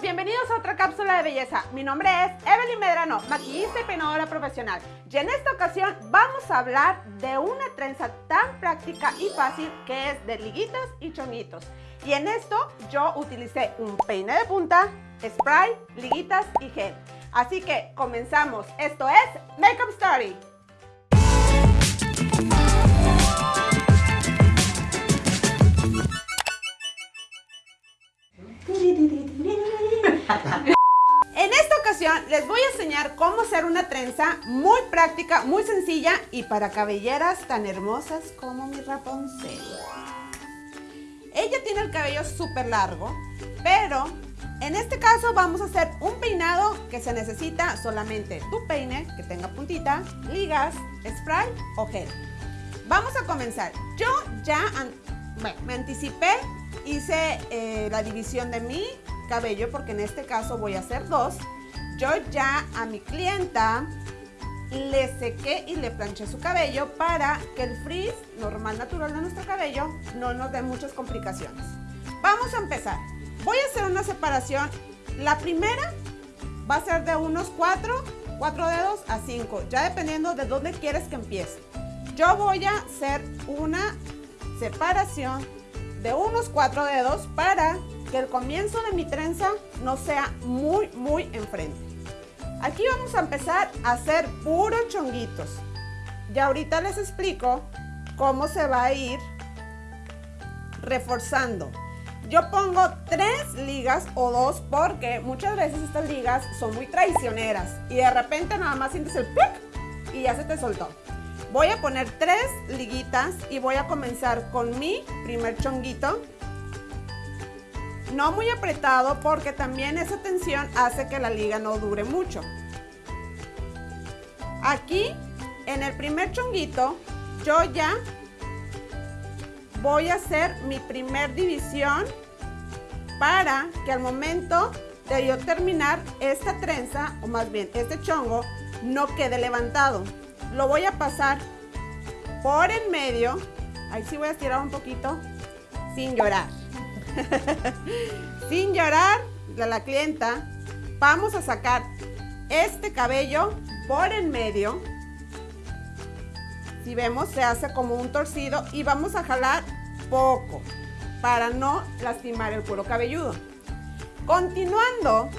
bienvenidos a otra cápsula de belleza. Mi nombre es Evelyn Medrano, maquillista y peinadora profesional. Y en esta ocasión vamos a hablar de una trenza tan práctica y fácil que es de liguitas y chonguitos. Y en esto yo utilicé un peine de punta, spray, liguitas y gel. Así que comenzamos. Esto es Makeup Story. Les voy a enseñar cómo hacer una trenza muy práctica, muy sencilla y para cabelleras tan hermosas como mi Rapunzel. Ella tiene el cabello súper largo, pero en este caso vamos a hacer un peinado que se necesita solamente tu peine, que tenga puntita, ligas, spray o gel. Vamos a comenzar. Yo ya me anticipé, hice eh, la división de mi cabello porque en este caso voy a hacer dos. Yo ya a mi clienta le sequé y le planché su cabello para que el frizz normal natural de nuestro cabello no nos dé muchas complicaciones. Vamos a empezar. Voy a hacer una separación. La primera va a ser de unos 4, 4 dedos a 5, ya dependiendo de dónde quieres que empiece. Yo voy a hacer una separación de unos 4 dedos para que el comienzo de mi trenza no sea muy, muy enfrente. Aquí vamos a empezar a hacer puros chonguitos. Y ahorita les explico cómo se va a ir reforzando. Yo pongo tres ligas o dos porque muchas veces estas ligas son muy traicioneras y de repente nada más sientes el plic y ya se te soltó. Voy a poner tres liguitas y voy a comenzar con mi primer chonguito no muy apretado porque también esa tensión hace que la liga no dure mucho. Aquí, en el primer chonguito, yo ya voy a hacer mi primer división para que al momento de yo terminar esta trenza, o más bien este chongo, no quede levantado. Lo voy a pasar por en medio, ahí sí voy a estirar un poquito, sin llorar. Sin llorar, la, la clienta, vamos a sacar este cabello por en medio. Si vemos, se hace como un torcido y vamos a jalar poco para no lastimar el cuero cabelludo. Continuando,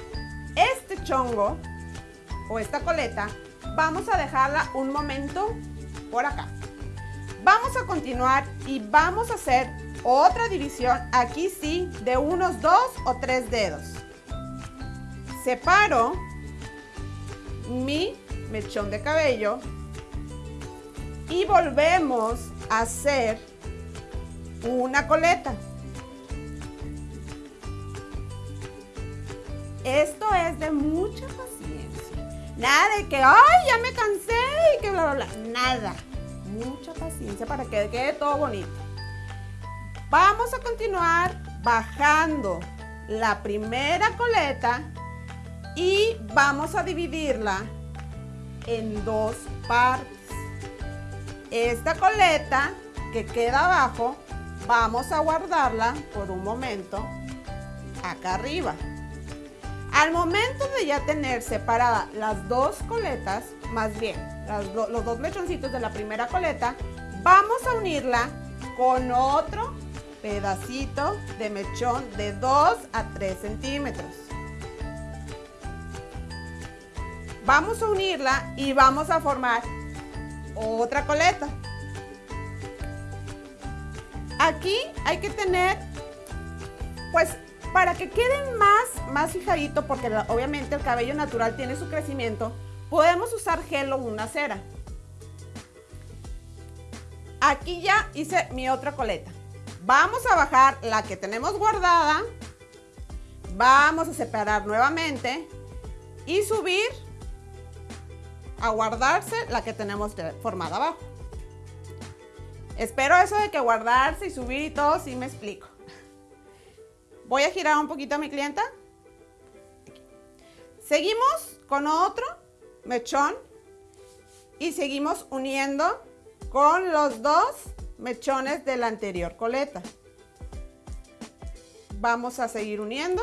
este chongo o esta coleta, vamos a dejarla un momento por acá. Vamos a continuar y vamos a hacer otra división, aquí sí, de unos dos o tres dedos. Separo mi mechón de cabello y volvemos a hacer una coleta. Esto es de mucha paciencia. Nada de que, ay, ya me cansé y que bla, bla, bla. Nada. Mucha paciencia para que quede todo bonito. Vamos a continuar bajando la primera coleta y vamos a dividirla en dos partes. Esta coleta que queda abajo, vamos a guardarla por un momento acá arriba. Al momento de ya tener separadas las dos coletas, más bien los dos mechoncitos de la primera coleta, vamos a unirla con otro pedacito de mechón de 2 a 3 centímetros. Vamos a unirla y vamos a formar otra coleta. Aquí hay que tener, pues, para que quede más, más fijadito, porque obviamente el cabello natural tiene su crecimiento, podemos usar gel o una cera. Aquí ya hice mi otra coleta. Vamos a bajar la que tenemos guardada. Vamos a separar nuevamente y subir a guardarse la que tenemos formada abajo. Espero eso de que guardarse y subir y todo, sí me explico. Voy a girar un poquito a mi clienta. Seguimos con otro mechón y seguimos uniendo con los dos mechones de la anterior coleta. Vamos a seguir uniendo.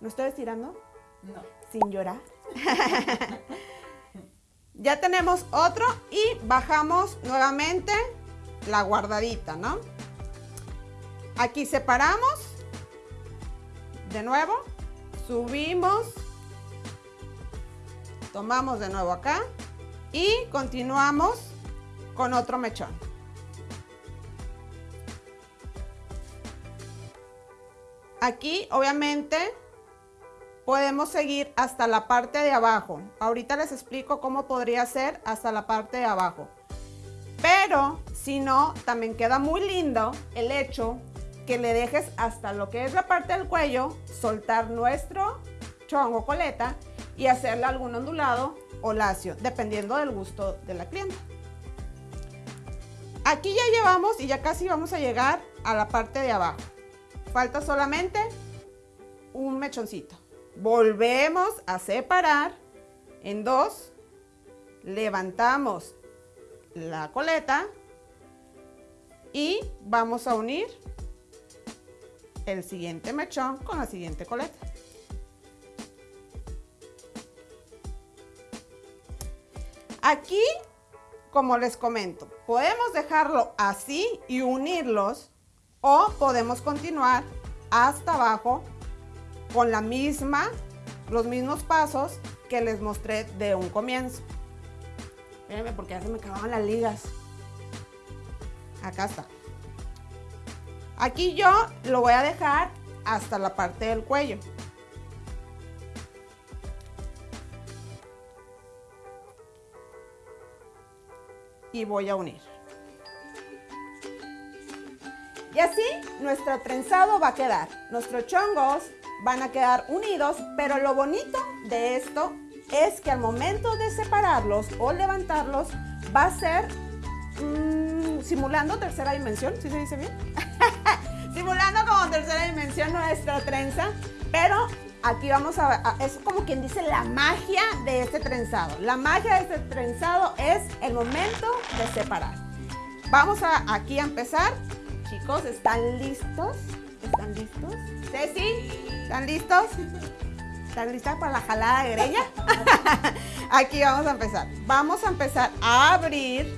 ¿No estoy estirando? No. Sin llorar. ya tenemos otro y bajamos nuevamente la guardadita, ¿no? Aquí separamos. De nuevo. Subimos. Tomamos de nuevo acá. Y continuamos con otro mechón. Aquí, obviamente, podemos seguir hasta la parte de abajo. Ahorita les explico cómo podría ser hasta la parte de abajo. Pero, si no, también queda muy lindo el hecho que le dejes hasta lo que es la parte del cuello, soltar nuestro chongo coleta y hacerle algún ondulado o lacio, dependiendo del gusto de la clienta. Aquí ya llevamos y ya casi vamos a llegar a la parte de abajo. Falta solamente un mechoncito. Volvemos a separar en dos. Levantamos la coleta y vamos a unir el siguiente mechón con la siguiente coleta. Aquí, como les comento, podemos dejarlo así y unirlos o podemos continuar hasta abajo con la misma, los mismos pasos que les mostré de un comienzo. Espérenme porque ya se me acababan las ligas. Acá está. Aquí yo lo voy a dejar hasta la parte del cuello. Y voy a unir. Y así nuestro trenzado va a quedar. Nuestros chongos van a quedar unidos, pero lo bonito de esto es que al momento de separarlos o levantarlos va a ser mmm, simulando tercera dimensión, ¿sí se dice bien? simulando como tercera dimensión nuestra trenza, pero aquí vamos a, a, es como quien dice la magia de este trenzado. La magia de este trenzado es el momento de separar. Vamos a aquí a empezar. Chicos, ¿están listos? ¿Están listos? Ceci, ¿están listos? ¿Están listas para la jalada de greña? aquí vamos a empezar. Vamos a empezar a abrir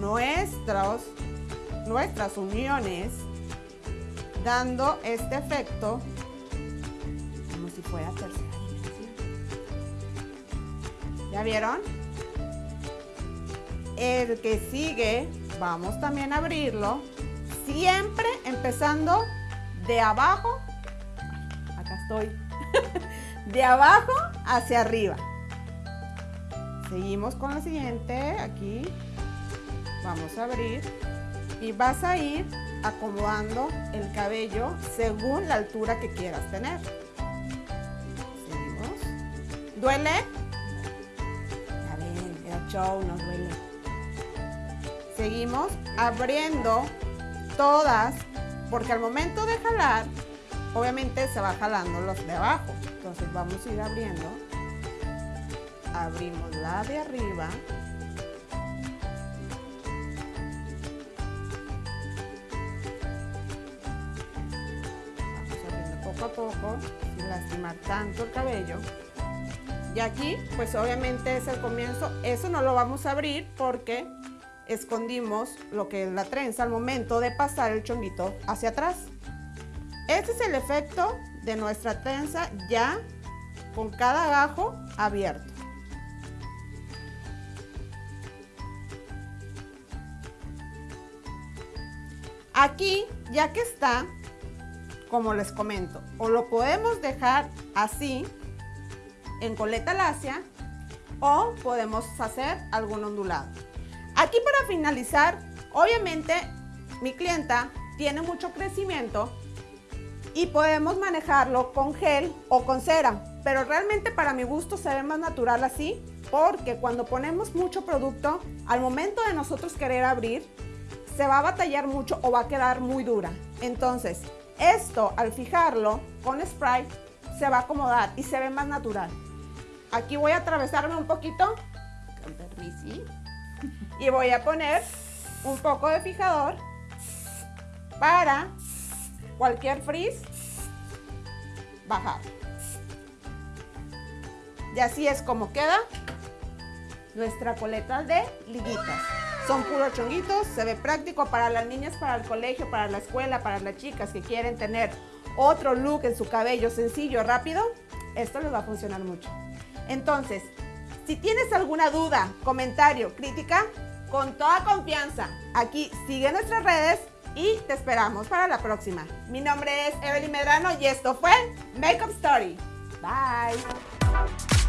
nuestros, nuestras uniones dando este efecto tercera dimensión. ¿Ya vieron? El que sigue, vamos también a abrirlo, siempre empezando de abajo, acá estoy, de abajo hacia arriba. Seguimos con la siguiente, aquí, vamos a abrir y vas a ir acomodando el cabello según la altura que quieras tener. ¿Duele? Era show, no duele. Seguimos abriendo todas, porque al momento de jalar, obviamente se va jalando los de abajo. Entonces vamos a ir abriendo. Abrimos la de arriba. poco a poco, sin lastimar tanto el cabello. Y aquí, pues obviamente es el comienzo. Eso no lo vamos a abrir porque escondimos lo que es la trenza al momento de pasar el chonguito hacia atrás. Este es el efecto de nuestra trenza ya con cada agajo abierto. Aquí, ya que está, como les comento, o lo podemos dejar así, en coleta lacia, o podemos hacer algún ondulado. Aquí para finalizar, obviamente mi clienta tiene mucho crecimiento y podemos manejarlo con gel o con cera, pero realmente para mi gusto se ve más natural así, porque cuando ponemos mucho producto, al momento de nosotros querer abrir, se va a batallar mucho o va a quedar muy dura. Entonces, esto, al fijarlo con spray, se va a acomodar y se ve más natural. Aquí voy a atravesarme un poquito, con y voy a poner un poco de fijador para cualquier frizz bajar. Y así es como queda nuestra coleta de liguitas. Son puros chonguitos, se ve práctico para las niñas, para el colegio, para la escuela, para las chicas que quieren tener otro look en su cabello sencillo, rápido. Esto les va a funcionar mucho. Entonces, si tienes alguna duda, comentario, crítica, con toda confianza, aquí sigue nuestras redes y te esperamos para la próxima. Mi nombre es Evelyn Medrano y esto fue Makeup Story. Bye.